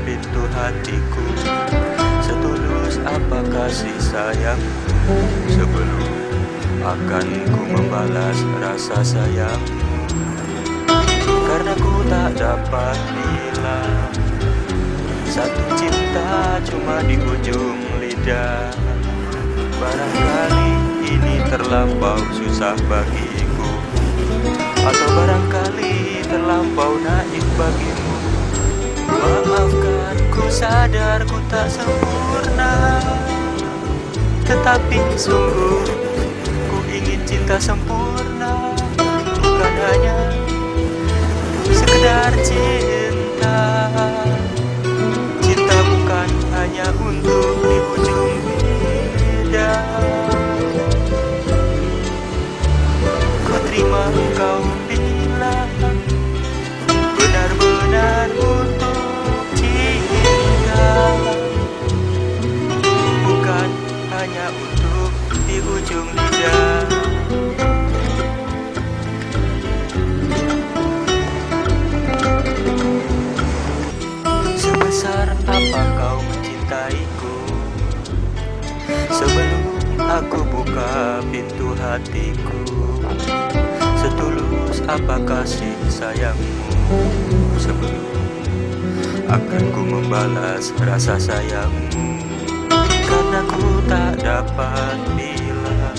pintu hatiku. Setulus apa kasih sayangmu? Sebelum akan ku membalas rasa sayangmu. Karena ku tak dapat bilang Satu cinta cuma di ujung lidah. Barangkali ini terlampau susah bagiku. Atau barangkali terlampau naif bagimu sadar ku tak sempurna. Tetapi sungguh ku ingin cinta sempurna. Bukan hanya sekedar cinta hanya untuk di ujung lidah. Sebesar apa kau mencintaiku? Sebelum aku buka pintu hatiku Setulus apa kasih sayangmu? Sebelum akan ku membalas rasa sayangmu Karena ku tak dapat bilang.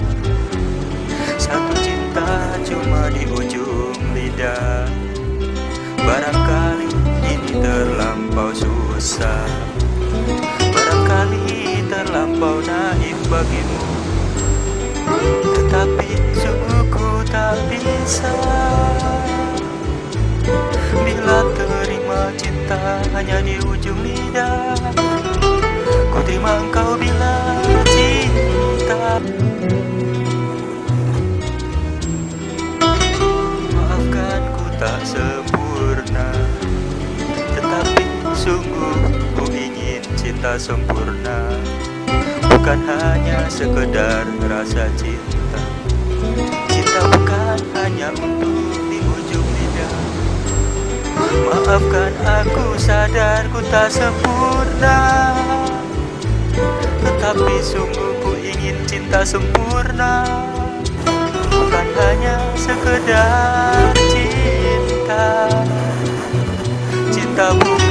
Satu cinta cuma di ujung lidah. Barangkali ini terlampau susah. Barangkali terlampau naif bagimu. Tetapi sungguh ku tak bisa. Bila terima cinta hanya di ujung lidah sungguh ku ingin cinta sempurna. Bukan hanya sekedar rasa cinta. Cinta bukan hanya untuk di ujung lidah. Maafkan aku sadar ku tak sempurna. Tetapi sungguh ku ingin cinta sempurna. Bukan hanya sekedar cinta. Cinta bukan